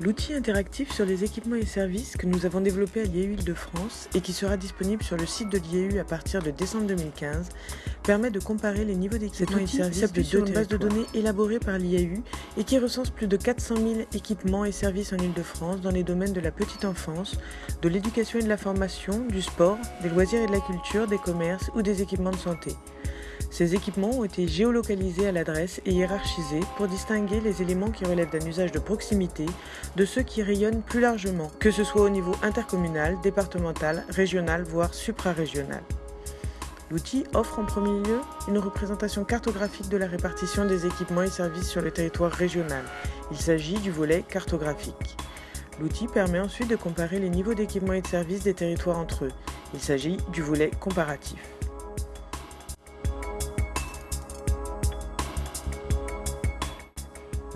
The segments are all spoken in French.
L'outil interactif sur les équipements et services que nous avons développé à l'IAU Île-de-France et qui sera disponible sur le site de l'IAU à partir de décembre 2015 permet de comparer les niveaux d'équipements et services s'appuie sur une base de données élaborée par l'IAU et qui recense plus de 400 000 équipements et services en Île-de-France dans les domaines de la petite enfance, de l'éducation et de la formation, du sport, des loisirs et de la culture, des commerces ou des équipements de santé. Ces équipements ont été géolocalisés à l'adresse et hiérarchisés pour distinguer les éléments qui relèvent d'un usage de proximité de ceux qui rayonnent plus largement, que ce soit au niveau intercommunal, départemental, régional, voire suprarégional. L'outil offre en premier lieu une représentation cartographique de la répartition des équipements et services sur le territoire régional. Il s'agit du volet cartographique. L'outil permet ensuite de comparer les niveaux d'équipements et de services des territoires entre eux. Il s'agit du volet comparatif.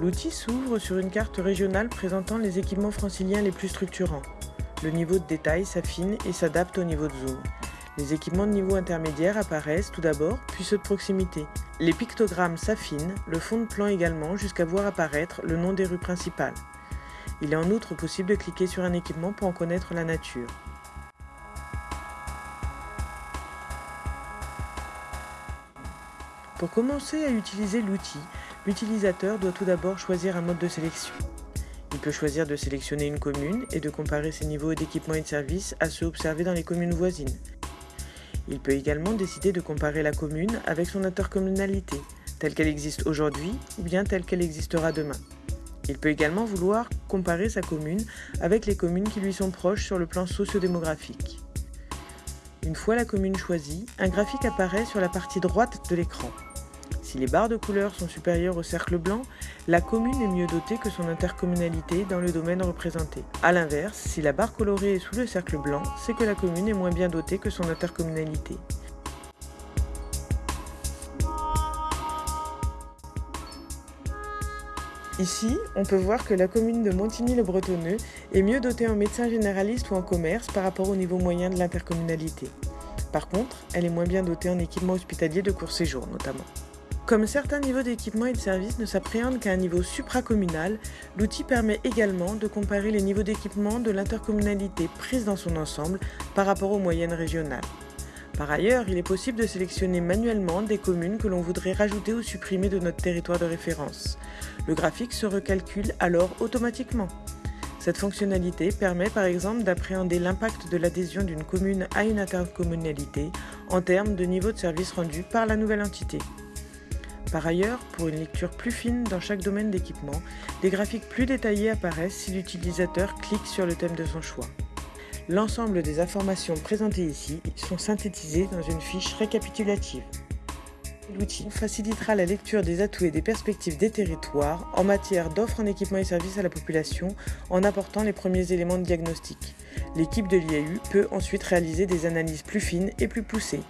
L'outil s'ouvre sur une carte régionale présentant les équipements franciliens les plus structurants. Le niveau de détail s'affine et s'adapte au niveau de zoom. Les équipements de niveau intermédiaire apparaissent tout d'abord, puis ceux de proximité. Les pictogrammes s'affinent, le fond de plan également, jusqu'à voir apparaître le nom des rues principales. Il est en outre possible de cliquer sur un équipement pour en connaître la nature. Pour commencer à utiliser l'outil, l'utilisateur doit tout d'abord choisir un mode de sélection. Il peut choisir de sélectionner une commune et de comparer ses niveaux d'équipement et de services à ceux observés dans les communes voisines. Il peut également décider de comparer la commune avec son intercommunalité, telle qu'elle existe aujourd'hui ou bien telle qu'elle existera demain. Il peut également vouloir comparer sa commune avec les communes qui lui sont proches sur le plan sociodémographique. Une fois la commune choisie, un graphique apparaît sur la partie droite de l'écran. Si les barres de couleur sont supérieures au cercle blanc, la commune est mieux dotée que son intercommunalité dans le domaine représenté. A l'inverse, si la barre colorée est sous le cercle blanc, c'est que la commune est moins bien dotée que son intercommunalité. Ici, on peut voir que la commune de Montigny-le-Bretonneux est mieux dotée en médecin généraliste ou en commerce par rapport au niveau moyen de l'intercommunalité. Par contre, elle est moins bien dotée en équipement hospitalier de court séjour notamment. Comme certains niveaux d'équipement et de services ne s'appréhendent qu'à un niveau supracommunal, l'outil permet également de comparer les niveaux d'équipement de l'intercommunalité prise dans son ensemble par rapport aux moyennes régionales. Par ailleurs, il est possible de sélectionner manuellement des communes que l'on voudrait rajouter ou supprimer de notre territoire de référence. Le graphique se recalcule alors automatiquement. Cette fonctionnalité permet par exemple d'appréhender l'impact de l'adhésion d'une commune à une intercommunalité en termes de niveau de service rendu par la nouvelle entité. Par ailleurs, pour une lecture plus fine dans chaque domaine d'équipement, des graphiques plus détaillés apparaissent si l'utilisateur clique sur le thème de son choix. L'ensemble des informations présentées ici sont synthétisées dans une fiche récapitulative. L'outil facilitera la lecture des atouts et des perspectives des territoires en matière d'offres en équipement et services à la population en apportant les premiers éléments de diagnostic. L'équipe de l'IAU peut ensuite réaliser des analyses plus fines et plus poussées.